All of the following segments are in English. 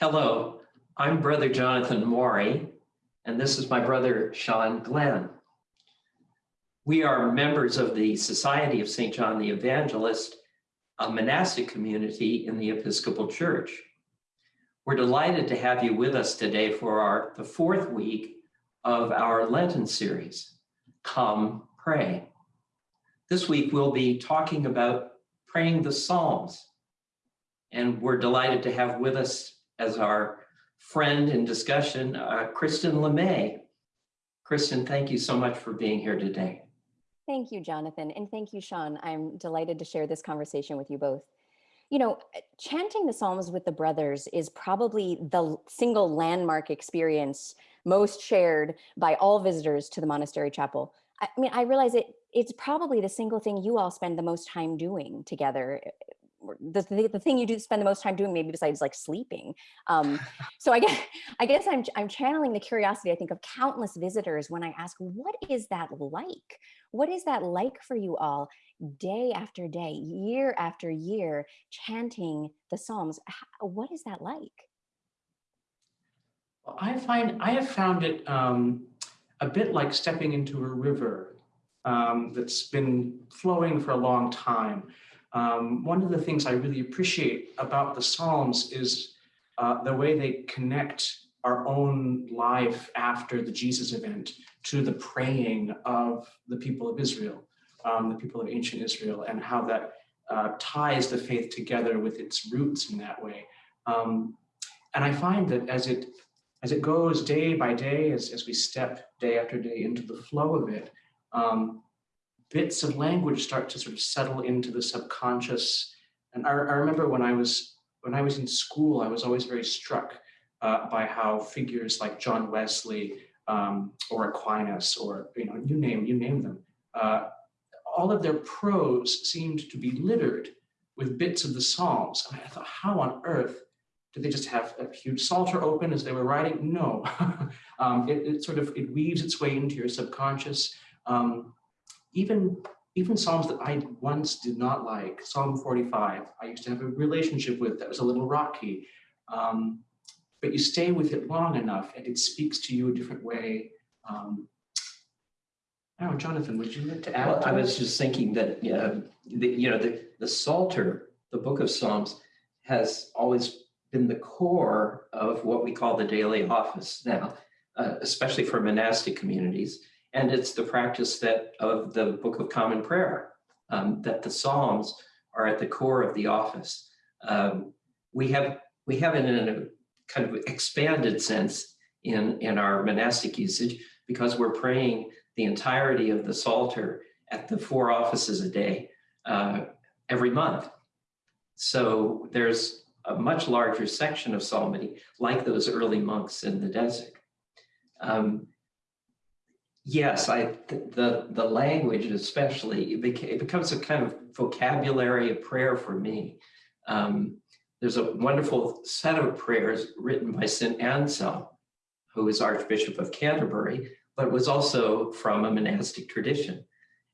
Hello, I'm Brother Jonathan Maury, and this is my brother Sean Glenn. We are members of the Society of St. John the Evangelist, a monastic community in the Episcopal Church. We're delighted to have you with us today for our the fourth week of our Lenten series, Come Pray. This week we'll be talking about praying the Psalms, and we're delighted to have with us as our friend in discussion, uh, Kristen LeMay. Kristen, thank you so much for being here today. Thank you, Jonathan, and thank you, Sean. I'm delighted to share this conversation with you both. You know, chanting the Psalms with the brothers is probably the single landmark experience most shared by all visitors to the monastery chapel. I mean, I realize it it's probably the single thing you all spend the most time doing together the, the, thing you do spend the most time doing maybe besides like sleeping. Um, so i guess i guess i'm i'm channeling the curiosity i think of countless visitors when i ask what is that like? What is that like for you all? Day after day year after year chanting the psalms what is that like? I find i have found it um, a bit like stepping into a river um, that's been flowing for a long time um, one of the things I really appreciate about the Psalms is uh, the way they connect our own life after the Jesus event to the praying of the people of Israel, um, the people of ancient Israel, and how that uh, ties the faith together with its roots in that way. Um, and I find that as it as it goes day by day, as, as we step day after day into the flow of it, um, bits of language start to sort of settle into the subconscious. And I, I remember when I was when I was in school, I was always very struck uh, by how figures like John Wesley um, or Aquinas or you know you name you name them, uh, all of their prose seemed to be littered with bits of the Psalms. And I thought, how on earth did they just have a huge psalter open as they were writing? No, um, it, it, sort of it weaves its way into your subconscious. Um, even even Psalms that I once did not like, Psalm 45, I used to have a relationship with that was a little rocky. Um, but you stay with it long enough and it speaks to you a different way. Um, know, Jonathan, would you like to add? Well, to I was just thinking that, uh, the, you know, the, the Psalter, the book of Psalms, has always been the core of what we call the daily office now, uh, especially for monastic communities. And it's the practice that of the Book of Common Prayer, um, that the Psalms are at the core of the office. Um, we have we have it in a kind of expanded sense in, in our monastic usage because we're praying the entirety of the Psalter at the four offices a day uh, every month. So there's a much larger section of psalmody, like those early monks in the desert. Um, Yes, I the the language especially it, it becomes a kind of vocabulary of prayer for me. Um, there's a wonderful set of prayers written by St. Anselm, who is Archbishop of Canterbury, but was also from a monastic tradition.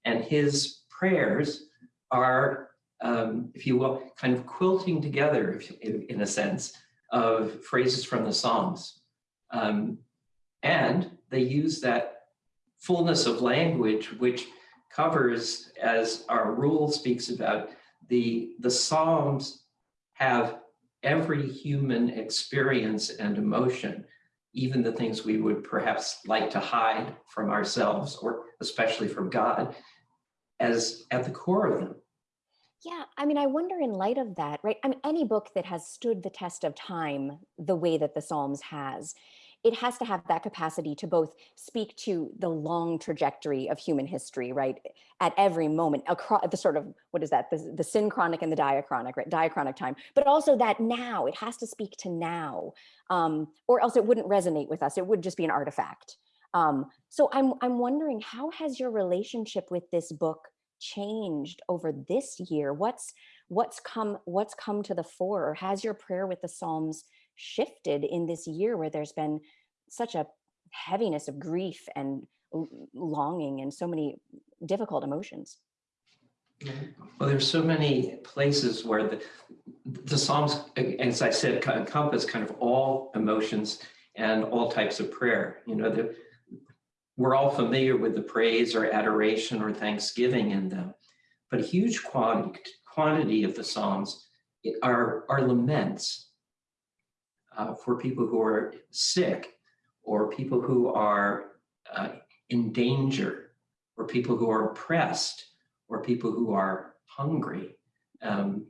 And his prayers are, um, if you will, kind of quilting together, in, in a sense, of phrases from the Psalms. Um, and they use that fullness of language, which covers, as our rule speaks about, the, the Psalms have every human experience and emotion, even the things we would perhaps like to hide from ourselves or especially from God, as at the core of them. Yeah, I mean, I wonder in light of that, right? I mean, any book that has stood the test of time the way that the Psalms has, it has to have that capacity to both speak to the long trajectory of human history, right? At every moment, across the sort of, what is that, the, the synchronic and the diachronic, right? Diachronic time, but also that now, it has to speak to now, um, or else it wouldn't resonate with us. It would just be an artifact. Um, so I'm, I'm wondering, how has your relationship with this book changed over this year? What's, what's come, what's come to the fore, or has your prayer with the Psalms shifted in this year where there's been such a heaviness of grief and longing and so many difficult emotions. Well, there's so many places where the, the Psalms, as I said, encompass kind of all emotions and all types of prayer. You know, the, we're all familiar with the praise or adoration or thanksgiving in them, but a huge quantity, quantity of the Psalms are, are laments uh, for people who are sick or people who are uh, in danger or people who are oppressed or people who are hungry. Um,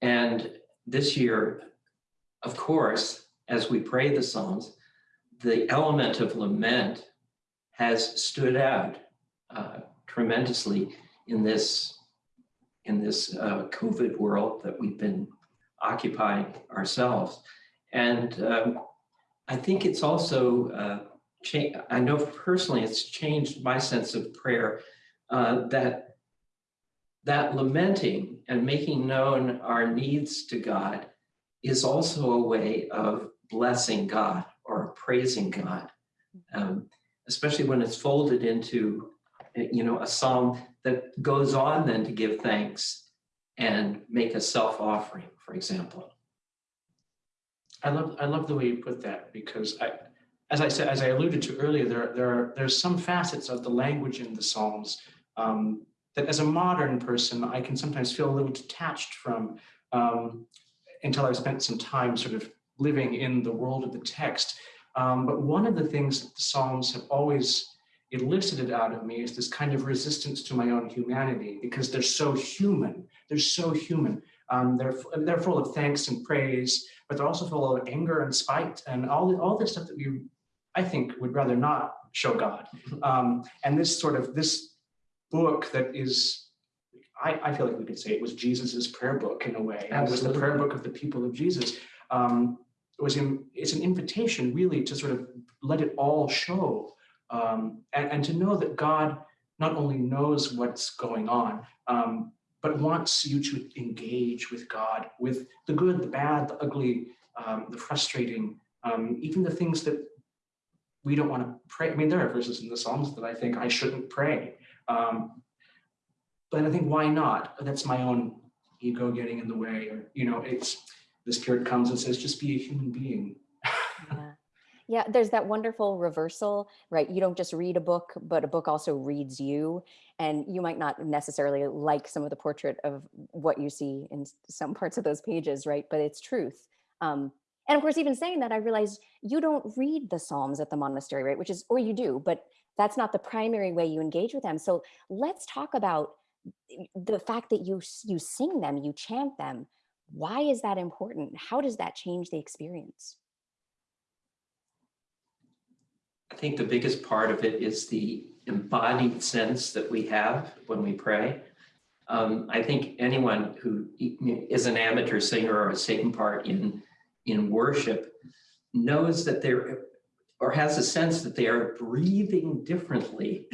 and this year, of course, as we pray the Psalms, the element of lament has stood out uh, tremendously in this in this uh, COVID world that we've been occupying ourselves. And um, I think it's also, uh, I know personally it's changed my sense of prayer uh, that that lamenting and making known our needs to God is also a way of blessing God or praising God, um, especially when it's folded into, you know, a psalm that goes on then to give thanks and make a self-offering, for example. I love I love the way you put that because I, as I said, as I alluded to earlier, there there are there's some facets of the language in the Psalms um, that, as a modern person, I can sometimes feel a little detached from um, until I've spent some time sort of living in the world of the text. Um, but one of the things that the Psalms have always elicited out of me is this kind of resistance to my own humanity because they're so human. They're so human. Um, they're, they're full of thanks and praise, but they're also full of anger and spite and all, the, all this stuff that we, I think, would rather not show God. Um, and this sort of, this book that is, I, I feel like we could say it was Jesus's prayer book in a way. Absolutely. It was the prayer book of the people of Jesus. Um, it was in, it's an invitation really to sort of let it all show um, and, and, to know that God not only knows what's going on, um, but wants you to engage with God, with the good, the bad, the ugly, um, the frustrating, um, even the things that we don't want to pray. I mean, there are verses in the Psalms that I think I shouldn't pray. Um, but I think why not? That's my own ego getting in the way, or you know, it's the Spirit comes and says, just be a human being. Yeah. There's that wonderful reversal, right? You don't just read a book, but a book also reads you. And you might not necessarily like some of the portrait of what you see in some parts of those pages, right? But it's truth. Um, and of course, even saying that, I realized you don't read the Psalms at the monastery, right? Which is, or you do, but that's not the primary way you engage with them. So let's talk about the fact that you you sing them, you chant them. Why is that important? How does that change the experience? I think the biggest part of it is the embodied sense that we have when we pray. Um, I think anyone who is an amateur singer or has taken part in, in worship knows that they're, or has a sense that they are breathing differently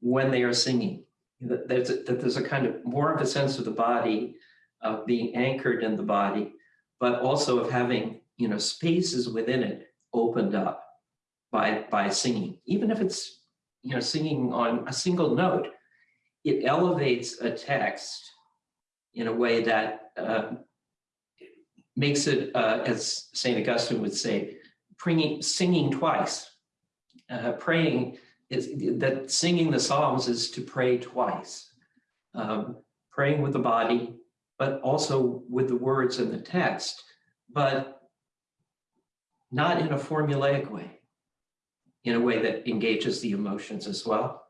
when they are singing. That there's, a, that there's a kind of more of a sense of the body of being anchored in the body, but also of having, you know, spaces within it opened up by, by singing, even if it's, you know, singing on a single note, it elevates a text in a way that uh, makes it, uh, as St. Augustine would say, bringing, singing twice. Uh, praying is that singing the Psalms is to pray twice. Um, praying with the body, but also with the words and the text, but not in a formulaic way in a way that engages the emotions as well.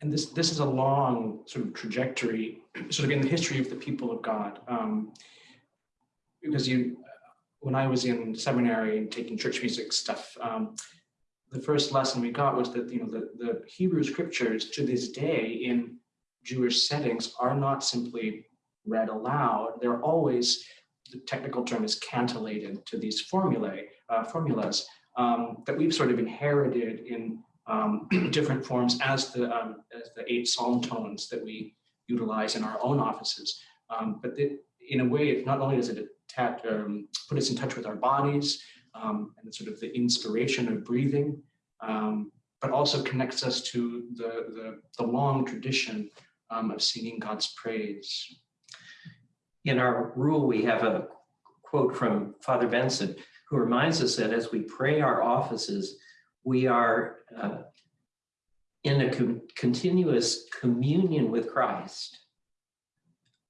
And this, this is a long sort of trajectory, sort of in the history of the people of God. Um, because you, when I was in seminary and taking church music stuff, um, the first lesson we got was that you know the, the Hebrew scriptures to this day in Jewish settings are not simply read aloud. They're always, the technical term is cantillated to these formulae, uh, formulas um, that we've sort of inherited in um, different forms as the, um, as the eight psalm tones that we utilize in our own offices. Um, but it, in a way, it not only does it attach, um, put us in touch with our bodies um, and sort of the inspiration of breathing, but also connects us to the, the, the long tradition of singing God's praise. In our rule, we have a quote from Father Benson, who reminds us that as we pray our offices, we are uh, in a con- continuous communion with Christ,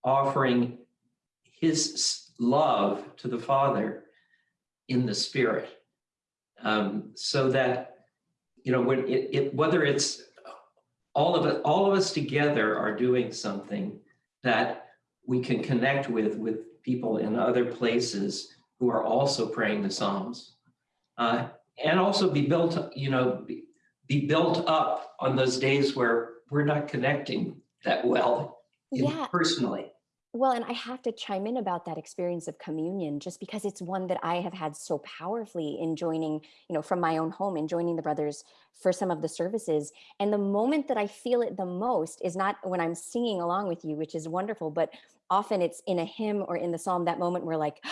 offering his love to the Father in the Spirit. Um, so that, you know, when it, it, whether it's all of it, all of us together are doing something that we can connect with, with people in other places who are also praying the Psalms. Uh, and also be built, you know, be, be built up on those days where we're not connecting that well Yeah. personally. Well, and I have to chime in about that experience of communion just because it's one that I have had so powerfully in joining, you know, from my own home in joining the brothers for some of the services. And the moment that I feel it the most is not when I'm singing along with you, which is wonderful, but often it's in a hymn or in the psalm, that moment where like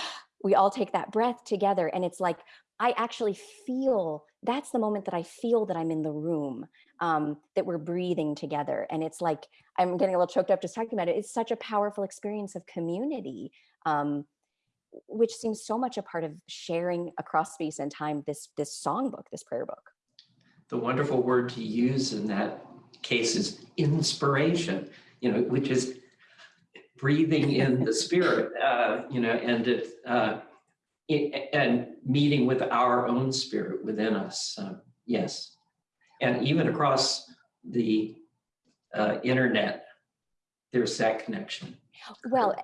we all take that breath together and it's like I actually feel that's the moment that I feel that I'm in the room, um, that we're breathing together. And it's like, I'm getting a little choked up just talking about it. It's such a powerful experience of community, um, which seems so much a part of sharing across space and time this this songbook, this prayer book. The wonderful word to use in that case is inspiration, you know, which is breathing in the spirit, uh, you know, and it, uh, it, and meeting with our own spirit within us. Yes. And even across the uh, internet, there's that connection. Well,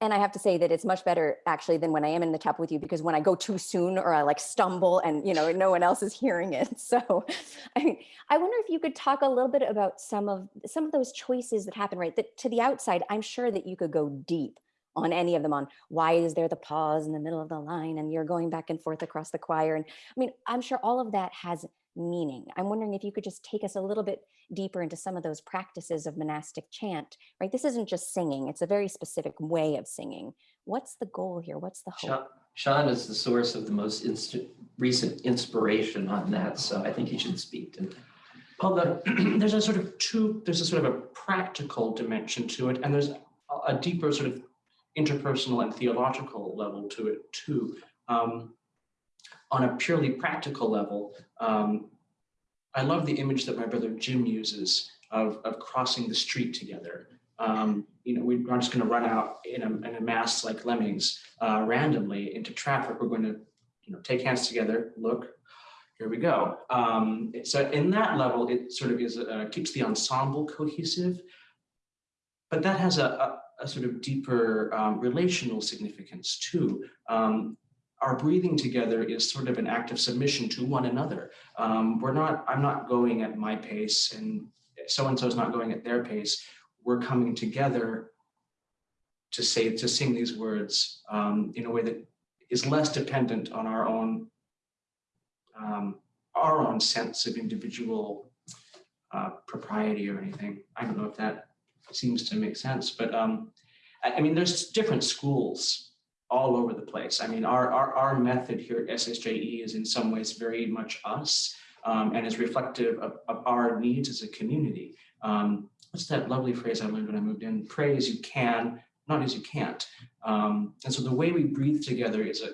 and I have to say that it's much better actually than when I am in the chapel with you because when I go too soon or I like stumble and you know no one else is hearing it. So I mean, I wonder if you could talk a little bit about some of some of those choices that happen right that to the outside I'm sure that you could go deep on any of them on why is there the pause in the middle of the line and you're going back and forth across the choir and I mean I'm sure all of that has meaning. I'm wondering if you could just take us a little bit deeper into some of those practices of monastic chant, right? This isn't just singing, it's a very specific way of singing. What's the goal here? What's the hope? Sean, is the source of the most instant, recent inspiration on that, so I think he should speak to that. Well, the, there's a sort of two, there's a sort of a practical dimension to it, and there's a, a deeper sort of interpersonal and theological level to it too. Um, on a purely practical level, um, I love the image that my brother Jim uses of, of crossing the street together. Um, you know, we aren't just going to run out in a, in a mass like lemmings uh, randomly into traffic. We're going to, you know, take hands together, look, here we go. Um, so in that level, it sort of is uh, keeps the ensemble cohesive, but that has a, a, a sort of deeper um, relational significance too. Um, our breathing together is sort of an act of submission to one another. Um, we're not, I'm not going at my pace and so-and-so is not going at their pace. We're coming together to say, to sing these words um, in a way that is less dependent on our own, um, our own sense of individual uh, propriety or anything. I don't know if that seems to make sense, but um, I, I mean, there's different schools all over the place. I mean, our, our, our method here at SSJE is in some ways very much us um, and is reflective of, of, our needs as a community. Um, what's that lovely phrase I learned when I moved in? Pray as you can, not as you can't. Um, and so the way we breathe together is a,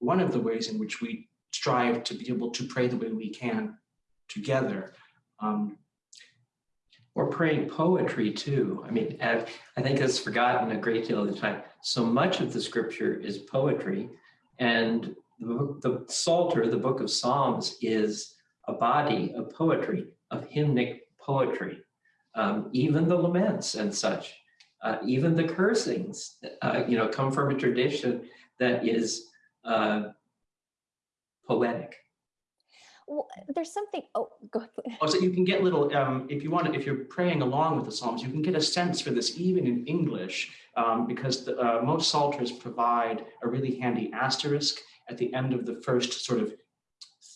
one of the ways in which we strive to be able to pray the way we can together. Um, or praying poetry too. I mean, I think it's forgotten a great deal of the time. So much of the scripture is poetry, and the, the Psalter, the book of Psalms, is a body of poetry, of hymnic poetry. Um, even the laments and such, uh, even the cursings, uh, you know, come from a tradition that is uh, poetic. Well, there's something, oh, go ahead. Oh, so you can get little, um, if you want if you're praying along with the Psalms, you can get a sense for this even in English, um, because the, uh, most Psalters provide a really handy asterisk at the end of the first sort of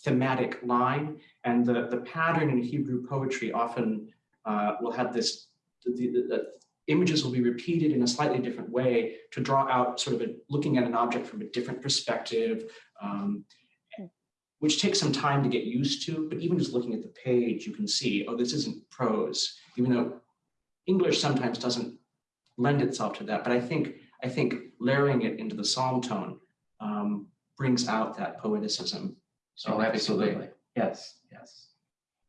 thematic line. And the, the pattern in Hebrew poetry often uh, will have this, the, the, the images will be repeated in a slightly different way to draw out sort of a, looking at an object from a different perspective. Um, which takes some time to get used to, but even just looking at the page, you can see, oh, this isn't prose, even though English sometimes doesn't lend itself to that, but I think I think layering it into the psalm tone um, brings out that poeticism. Oh, absolutely. Yes, yes.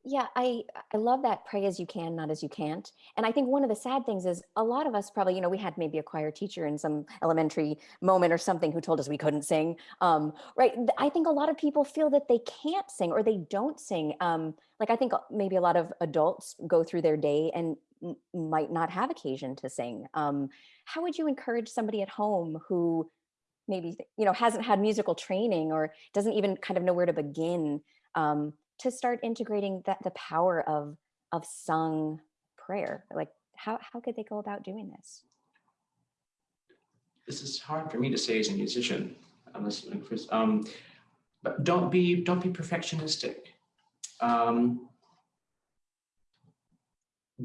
Yeah, I I love that pray as you can, not as you can't. And I think one of the sad things is a lot of us probably, you know, we had maybe a choir teacher in some elementary moment or something who told us we couldn't sing. Um, right. I think a lot of people feel that they can't sing or they don't sing. Um, like I think uh, maybe a lot of adults go through their day and might not have occasion to sing. Um, how would you encourage somebody at home who maybe you know hasn't had musical training or doesn't even kind of know where to begin um, to start integrating that the power of of sung prayer like how how could they go about doing this this is hard for me to say as a musician. Um, but don't be don't be perfectionistic. Um,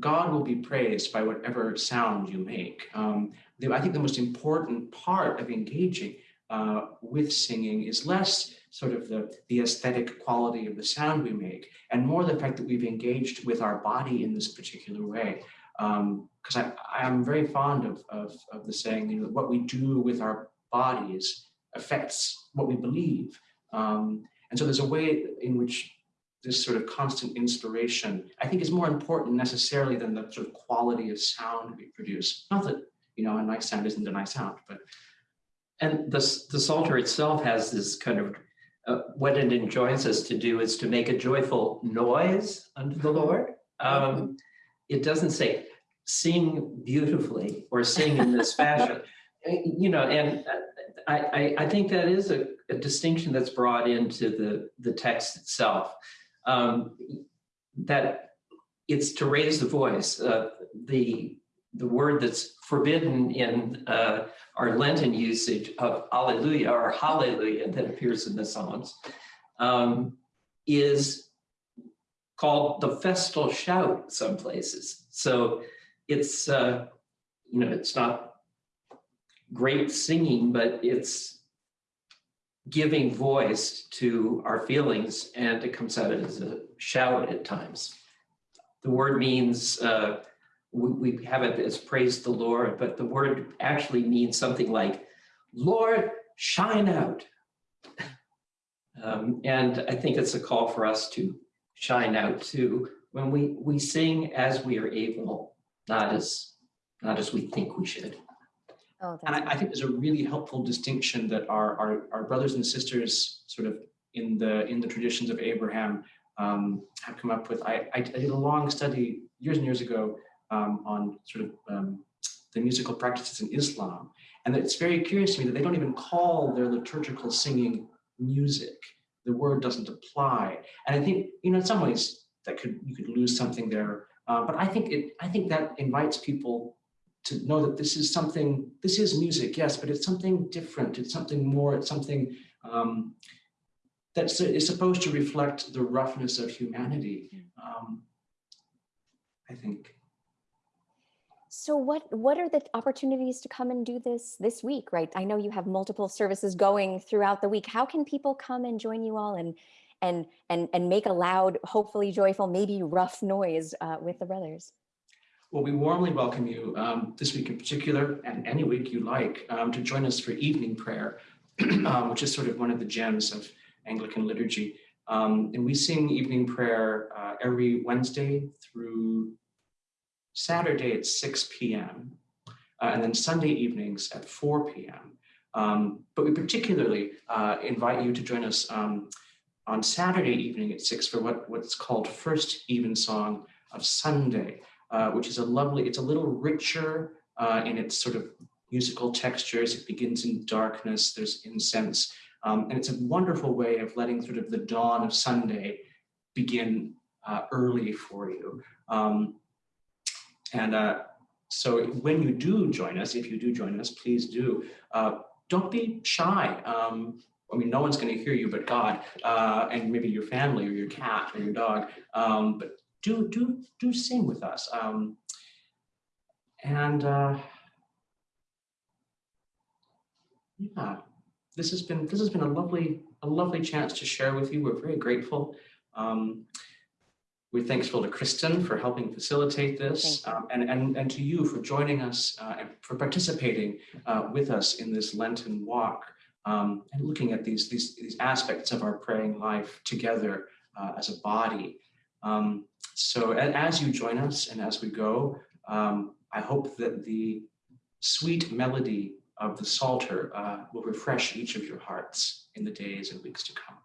God will be praised by whatever sound you make. Um, the, I think the most important part of engaging uh, with singing is less sort of the, the aesthetic quality of the sound we make and more the fact that we've engaged with our body in this particular way because I, I'm very fond of, of, of the saying, you know, what we do with our bodies affects what we believe. Um, and so there's a way in which this sort of constant inspiration, I think is more important necessarily than the sort of quality of sound we produce. Not that, you know, a nice sound isn't a nice sound, but And the, the Psalter itself has this kind of, uh, what it enjoins us to do is to make a joyful noise unto the Lord. Um, it doesn't say sing beautifully or sing in this fashion. Uh, You know, and uh, I, I, I think that is a, a distinction that's brought into the, the text itself. Um, that it's to raise the voice. Uh, the, the word that's forbidden in uh, our Lenten usage of Alleluia or Hallelujah that appears in the Psalms um, is called the festal shout some places. So it's, uh, you know, it's not great singing, but it's giving voice to our feelings and it comes out as a shout at times. The word means, uh, we, we have it as praise the Lord, but the word actually means something like, Lord, shine out. Um, and I think it's a call for us to shine out too when we, we sing as we are able, not as, not as we think we should. oh And I, I think there's a really helpful distinction that our, our, our brothers and sisters sort of in the in the traditions of Abraham um, have come up with. I, I did a long study years and years ago um, on sort of um, the musical practices in Islam. And it's very curious to me that they don't even call their liturgical singing music. The word doesn't apply. And I think, you know, in some ways that could you could lose something there. Uh, but I think it I think that invites people to know that this is something, this is music, yes, but it's something different. It's something more, it's something um, that's is supposed to reflect the roughness of humanity. Um, I think. So what what are the opportunities to come and do this this week right? I know you have multiple services going throughout the week. How can people come and join you all and and and and make a loud hopefully joyful maybe rough noise uh, with the brothers? Well, we warmly welcome you um, this week in particular, and any week you like, um, to join us for evening prayer, um, which is sort of one of the gems of Anglican liturgy. Um, and we sing evening prayer uh, every Wednesday through Saturday at 6 p.m. uh, and then Sunday evenings at 4 p.m. Um, but we particularly uh, invite you to join us um, on Saturday evening at 6 for what, what's called First Evensong of Sunday uh, which is a lovely, it's a little richer uh, in its sort of musical textures. It begins in darkness, there's incense, um, and it's a wonderful way of letting sort of the dawn of Sunday begin uh, early for you. Um, and uh, so when you do join us, if you do join us, please do, uh, don't be shy. Um, I mean, no one's going to hear you but God, uh, and maybe your family or your cat or your dog. Um, but do do do sing with us. Um, and uh, yeah, this has been this has been a lovely a lovely chance to share with you. We're very grateful. Um, We're thankful to Kristen for helping facilitate this um, and, and, and to you for joining us uh, and for participating uh, with us in this Lenten walk um, and looking at these, these, these aspects of our praying life together uh, as a body. Um, so as you join us and as we go, um, I hope that the sweet melody of the Psalter uh, will refresh each of your hearts in the days and weeks to come.